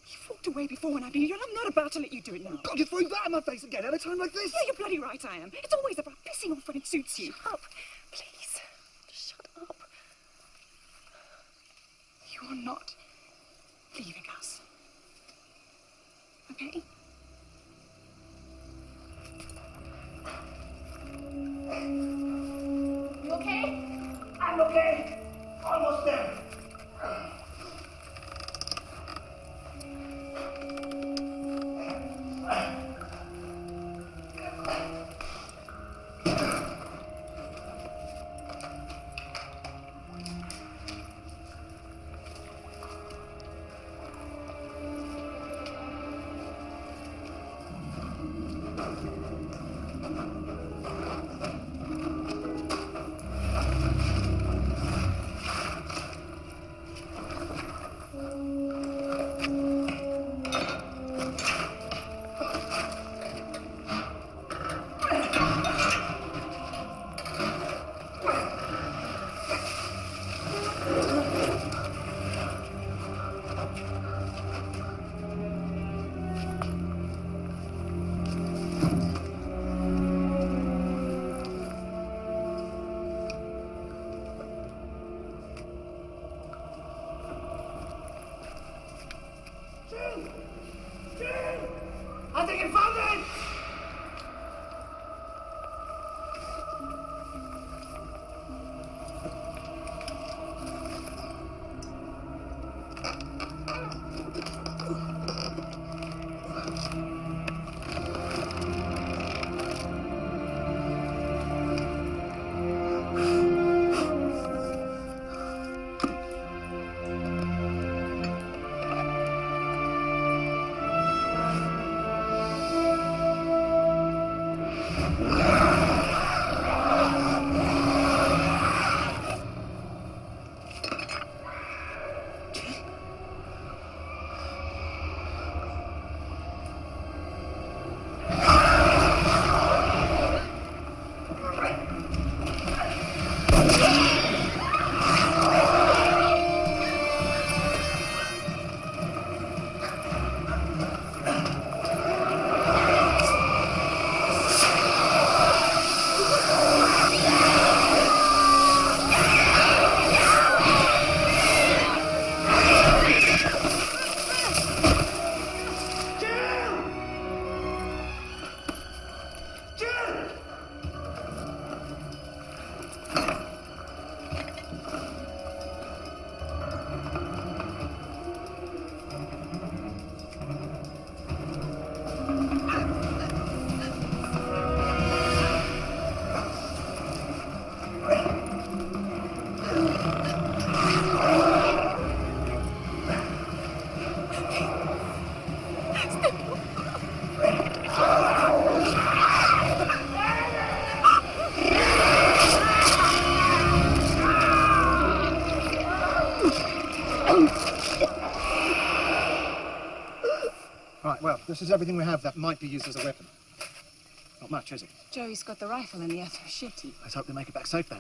You walked away before when I needed you, and I'm not about to let you do it now. God, you throw that in my face again at a time like this? Yeah, you're bloody right I am. It's always about pissing off when it suits you. Up, This is everything we have that might be used as a weapon. Not much, is it? Joey's got the rifle and the other shitty. Let's hope they make it back safe then.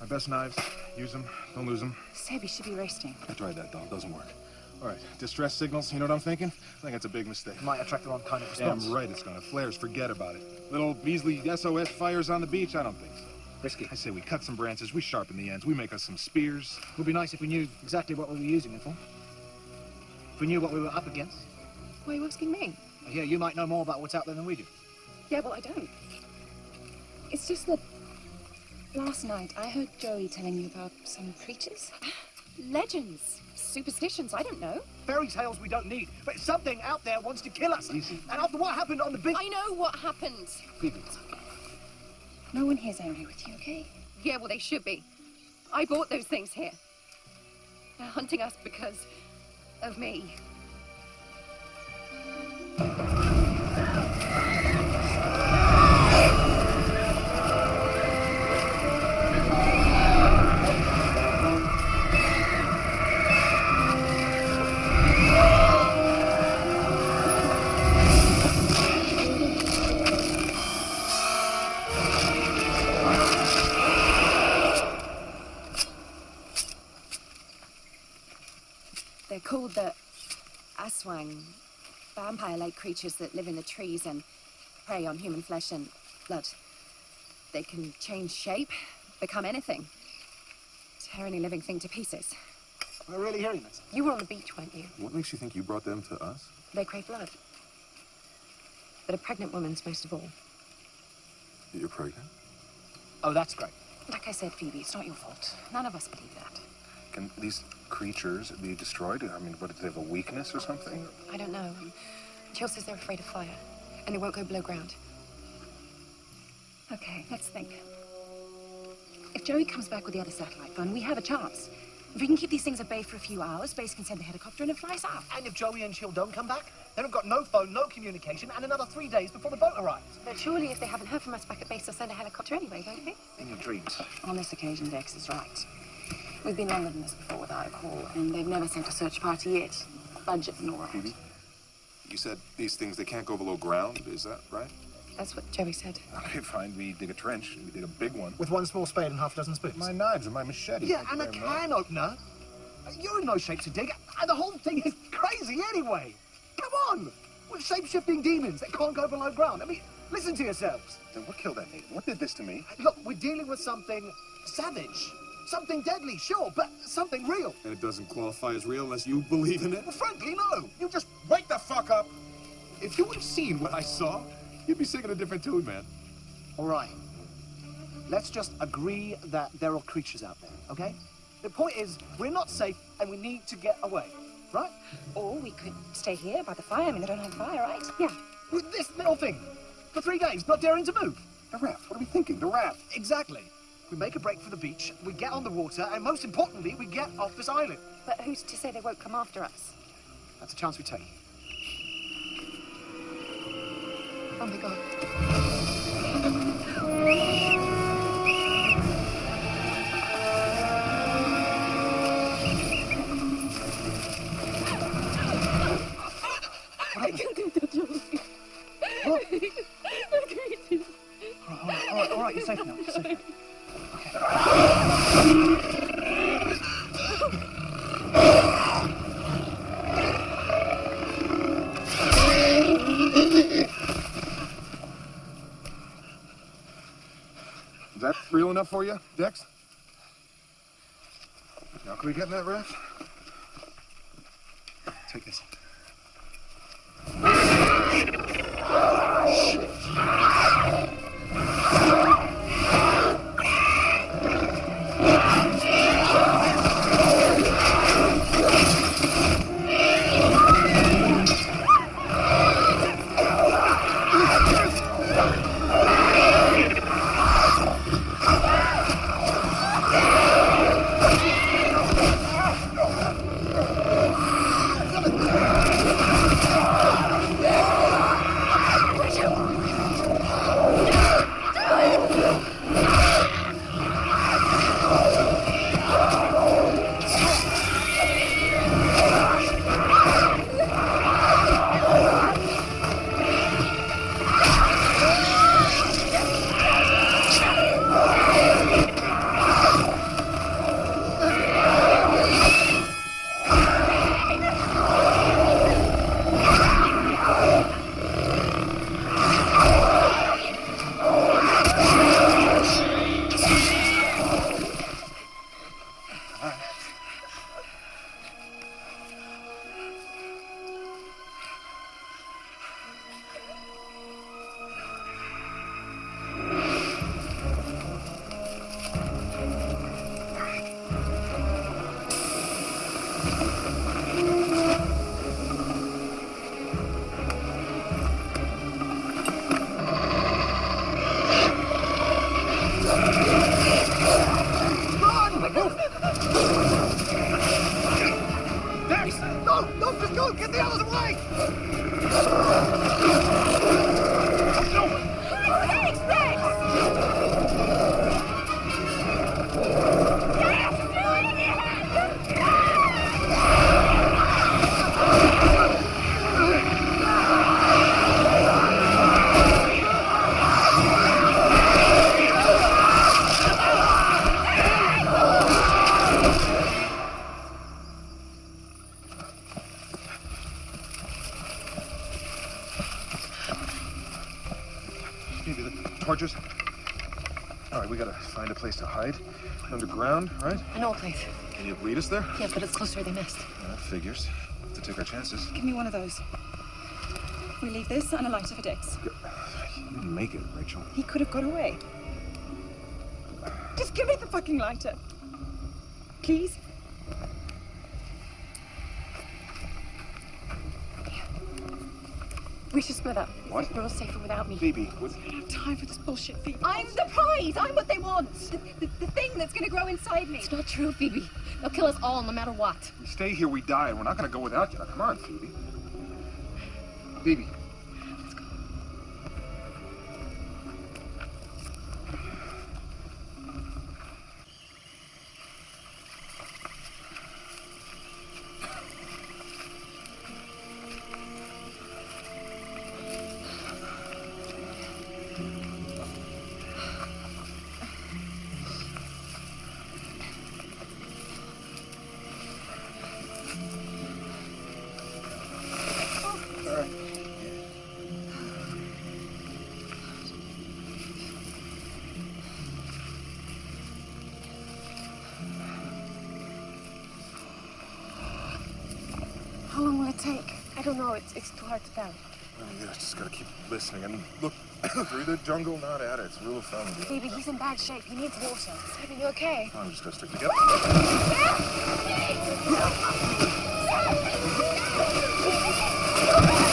My best knives. Use them. Don't lose them. Sebi should be resting. I tried that, doll. Doesn't work. All right. Distress signals. You know what I'm thinking? I think it's a big mistake. Might attract the wrong kind of Damn response. right it's gonna. Flares, forget about it. Little Beasley SOS fires on the beach? I don't think so. Risky. I say we cut some branches, we sharpen the ends, we make us some spears. It Would be nice if we knew exactly what we were using it for. If we knew what we were up against. Why are you asking me? Yeah, you might know more about what's out there than we do. Yeah, well, I don't. It's just that last night I heard Joey telling you about some creatures. [GASPS] Legends, superstitions, I don't know. Fairy tales we don't need, but something out there wants to kill us. And after what happened on the beach... I know what happened. Phoebe, No one here's angry with you, okay? Yeah, well, they should be. I bought those things here. They're hunting us because of me. Vampire-like creatures that live in the trees and prey on human flesh and blood. They can change shape, become anything, tear any living thing to pieces. we're really hearing this. You were on the beach, weren't you? What makes you think you brought them to us? They crave blood. But a pregnant woman's most of all. You're pregnant? Oh, that's great. Like I said, Phoebe, it's not your fault. None of us believe that. Can these creatures be destroyed? I mean, what, do they have a weakness or something? I don't know. Jill says they're afraid of fire, and they won't go below ground. Okay, let's think. If Joey comes back with the other satellite phone, we have a chance. If we can keep these things at bay for a few hours, Space can send the helicopter and it flies out. And if Joey and Jill don't come back, then we've got no phone, no communication, and another three days before the boat arrives. But surely, if they haven't heard from us back at base, they'll send a helicopter anyway, won't they? In your dreams. On this occasion, Dex is right. We've been longer than this before without a call, and they've never sent a search party yet. Budget nor Phoebe? You said these things, they can't go below ground, is that right? That's what Joey said. [LAUGHS] Okay, fine. We dig a trench. We dig a big one. With one small spade and half a dozen spoons. My knives and my machete. Yeah, and a They're not- can opener. You're in no shape to dig, and the whole thing is crazy anyway. Come on! With shape-shifting demons that can't go below ground. I mean, listen to yourselves. Then what killed that Nathan? What did this to me? Look, we're dealing with something savage. Something deadly, sure, but something real. And it doesn't qualify as real unless you believe in it? Well, frankly, no. You just wake the fuck up! If you would have seen what I saw, you'd be singing a different tune, man. All right. Let's just agree that there are creatures out there, okay? The point is, we're not safe and we need to get away, right? Or we could stay here by the fire. I mean, they don't have fire, right? Yeah. With this little thing. For three days, not daring to move. The raft. What are we thinking? The raft. Exactly. We make a break for the beach, we get on the water, and most importantly, we get off this island. But who's to say they won't come after us? That's a chance we take. Oh my god. I can't [LAUGHS] do that, Joey. What? [LAUGHS] The creatures. All right, all right, all right, you're safe now. You're safe now. Is that real enough for you, Dex? Now, can we get in that raft? Take this. Ah, Come us there? Yes, but it's close to where they missed. That figures. To take our chances. Give me one of those. We leave this and a lighter for Dex. You didn't make it, Rachel. He could have got away. Just give me the fucking lighter. Please? We should split up. What? We're all safer without me. Phoebe, what? I don't have time for this bullshit, Phoebe. I'm the prize. I'm what they want. The, the, the thing that's going to grow inside me. It's not true, Phoebe. Us all, no matter what. We stay here, we die, and we're not gonna go without you. Now, come on, Phoebe. Phoebe. I don't know. It's, it's too hard to tell. Oh, yeah, just gotta keep listening and [COUGHS] look through the jungle, not at it. It's a rule of thumb. Phoebe, he's in bad shape. He needs water. Simon, you okay? I'm just gonna stick together.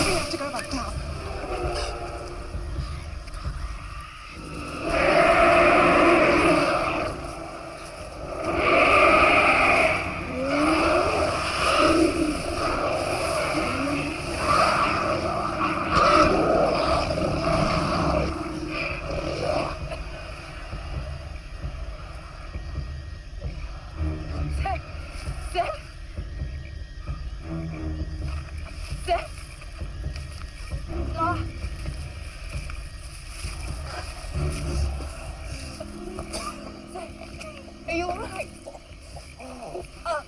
Have to go back down. Seth. Seth. Seth. Ah. Are you alright? Uh,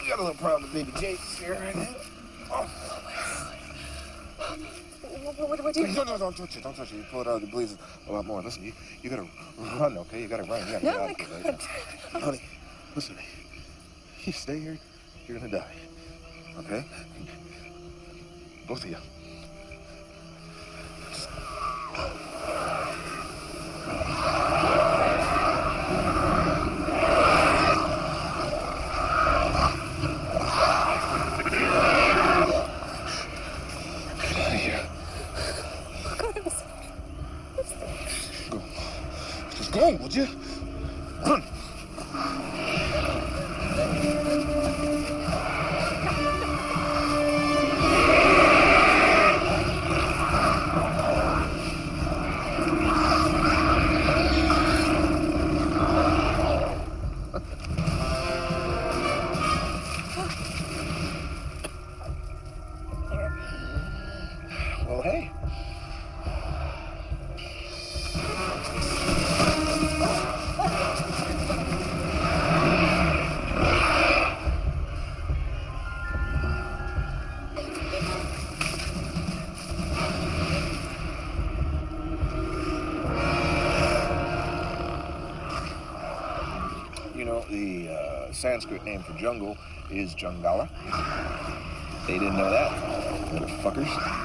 We got a little problem with baby Jake here right now. What, what do I do? No, no, don't touch it. Don't touch it. You pull it out, it bleeds a lot more. Listen, you, you gotta run, okay? You gotta run. You gotta No, get out I of can't. [LAUGHS] Honey, Sanskrit name for jungle is Jungala. They didn't know that, motherfuckers.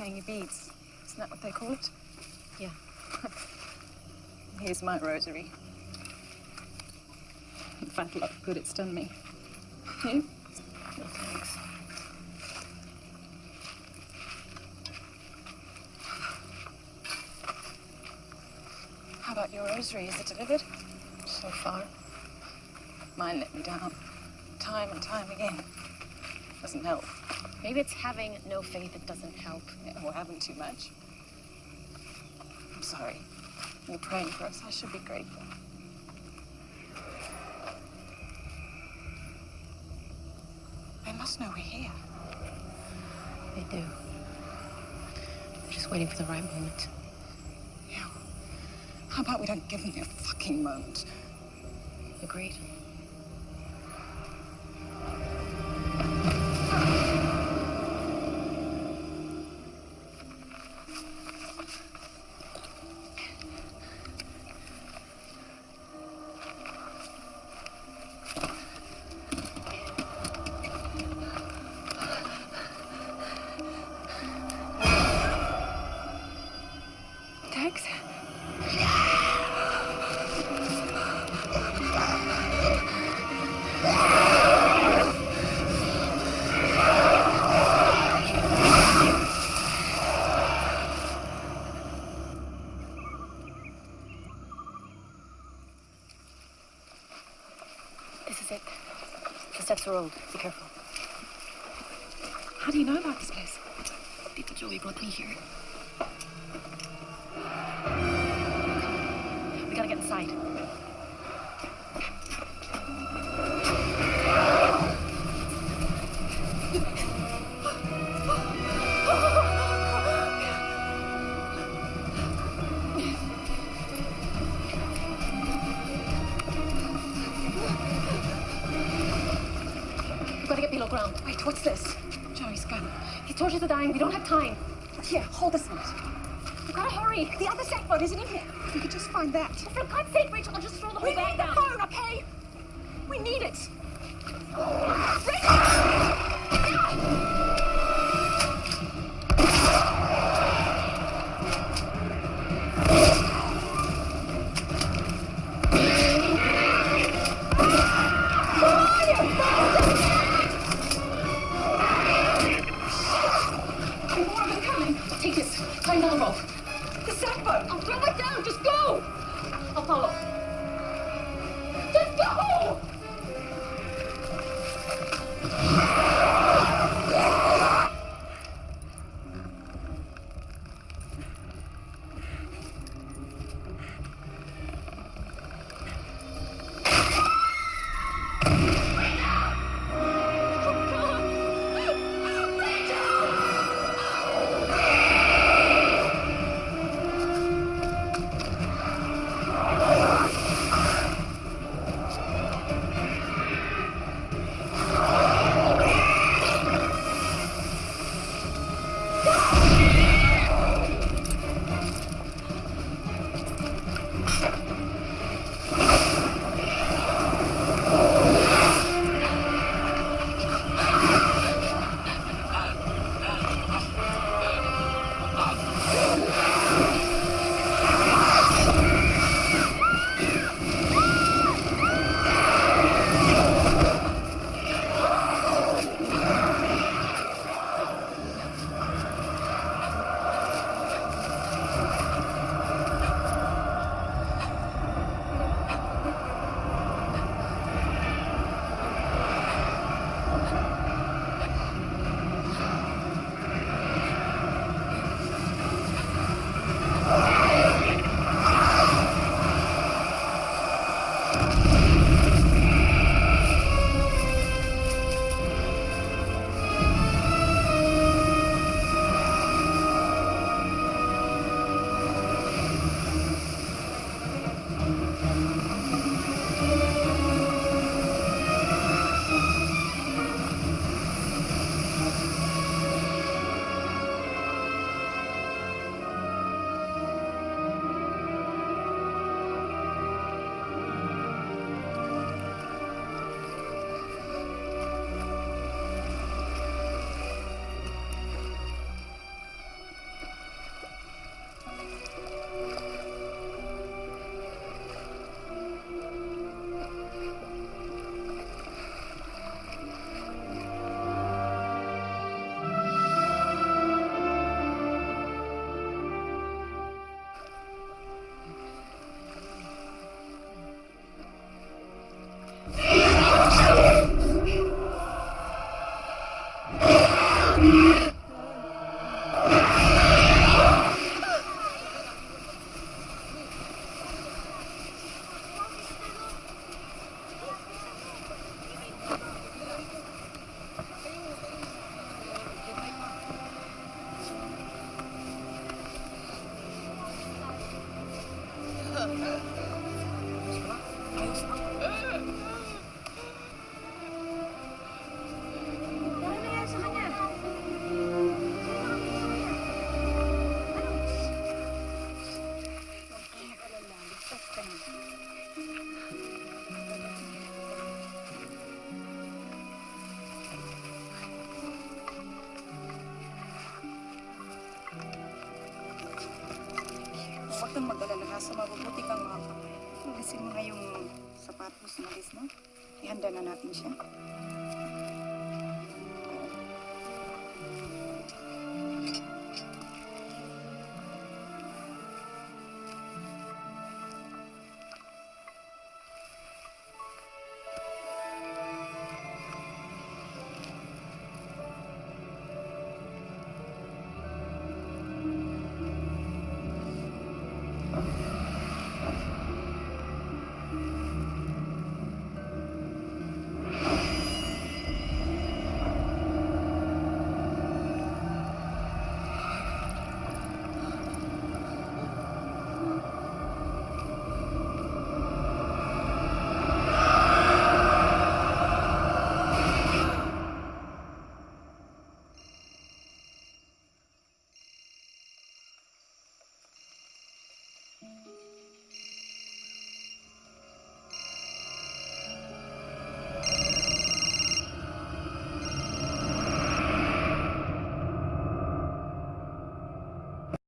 Saying your beads. Isn't that what they call it? Yeah. [LAUGHS] Here's my rosary. Fat lot of good it's done me. You? No thanks. How about your rosary? Is it delivered? So far. Mine let me down. Time and time again. Doesn't help. Maybe it's having no faith that doesn't help. Or having too much. I'm sorry. You're praying for us. I should be grateful. They must know we're here. They do. They're just waiting for the right moment. Yeah. How about we don't give them their fucking moment? Agreed. The guys, no? Ihanda na natin siya.